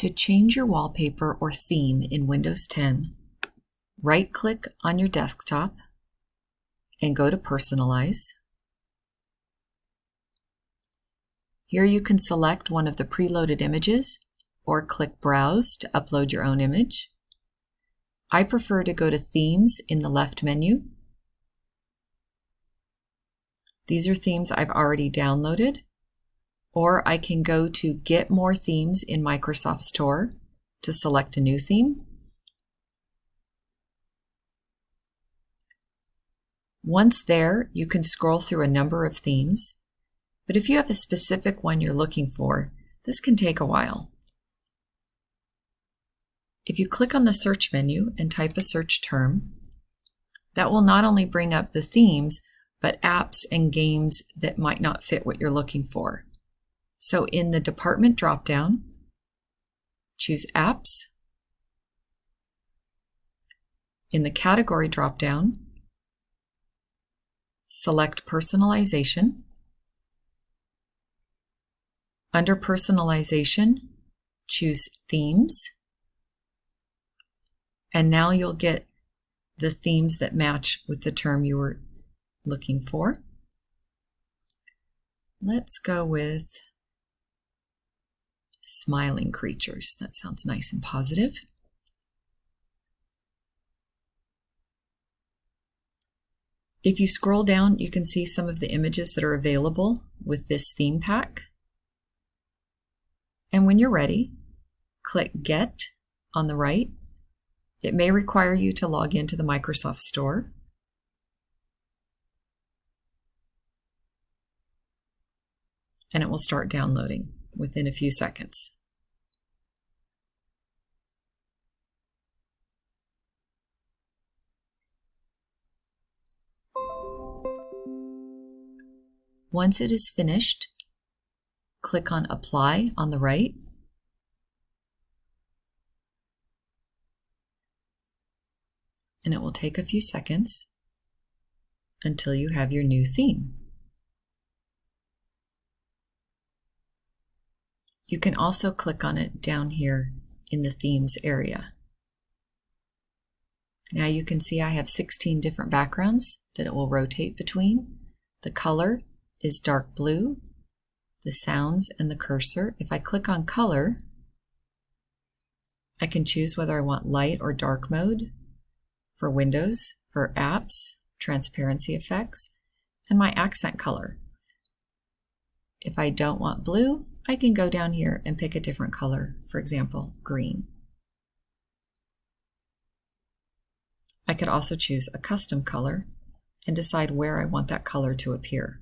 To change your wallpaper or theme in Windows 10, right-click on your desktop and go to Personalize. Here you can select one of the preloaded images or click Browse to upload your own image. I prefer to go to Themes in the left menu. These are themes I've already downloaded or I can go to Get More Themes in Microsoft Store to select a new theme. Once there, you can scroll through a number of themes, but if you have a specific one you're looking for, this can take a while. If you click on the search menu and type a search term, that will not only bring up the themes, but apps and games that might not fit what you're looking for. So in the Department dropdown, choose Apps. In the Category dropdown, select Personalization. Under Personalization, choose Themes. And now you'll get the themes that match with the term you were looking for. Let's go with smiling creatures. That sounds nice and positive. If you scroll down, you can see some of the images that are available with this theme pack. And when you're ready, click Get on the right. It may require you to log into the Microsoft Store. And it will start downloading within a few seconds. Once it is finished, click on Apply on the right. And it will take a few seconds until you have your new theme. You can also click on it down here in the themes area. Now you can see I have 16 different backgrounds that it will rotate between. The color is dark blue, the sounds and the cursor. If I click on color, I can choose whether I want light or dark mode for Windows, for apps, transparency effects, and my accent color. If I don't want blue, I can go down here and pick a different color, for example, green. I could also choose a custom color and decide where I want that color to appear.